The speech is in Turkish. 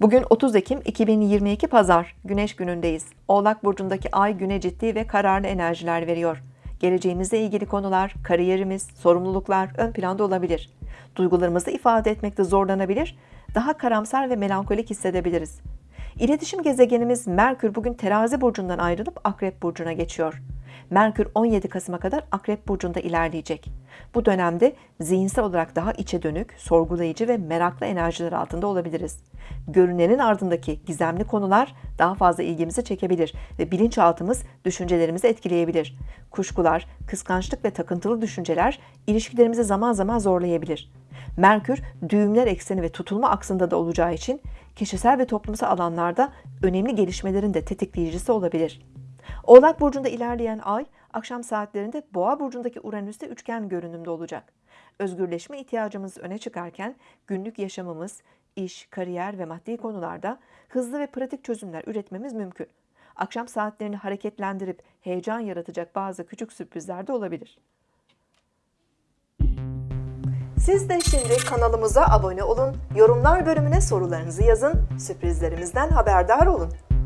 Bugün 30 Ekim 2022 Pazar, Güneş günündeyiz. Oğlak Burcu'ndaki ay güne ciddi ve kararlı enerjiler veriyor. Geleceğimizle ilgili konular, kariyerimiz, sorumluluklar ön planda olabilir. Duygularımızı ifade etmekte zorlanabilir, daha karamsar ve melankolik hissedebiliriz. İletişim gezegenimiz Merkür bugün Terazi burcundan ayrılıp Akrep burcuna geçiyor. Merkür 17 Kasım'a kadar Akrep burcunda ilerleyecek. Bu dönemde zihinsel olarak daha içe dönük, sorgulayıcı ve meraklı enerjiler altında olabiliriz. Görünenin ardındaki gizemli konular daha fazla ilgimizi çekebilir ve bilinçaltımız düşüncelerimizi etkileyebilir. Kuşkular, kıskançlık ve takıntılı düşünceler ilişkilerimizi zaman zaman zorlayabilir. Merkür düğümler ekseni ve tutulma aksında da olacağı için kişisel ve toplumsal alanlarda önemli gelişmelerin de tetikleyicisi olabilir. Oğlak burcunda ilerleyen ay akşam saatlerinde Boğa burcundaki Uranüs'te üçgen görünümde olacak. Özgürleşme ihtiyacımız öne çıkarken günlük yaşamımız, iş, kariyer ve maddi konularda hızlı ve pratik çözümler üretmemiz mümkün. Akşam saatlerini hareketlendirip heyecan yaratacak bazı küçük sürprizler de olabilir. Siz de şimdi kanalımıza abone olun, yorumlar bölümüne sorularınızı yazın, sürprizlerimizden haberdar olun.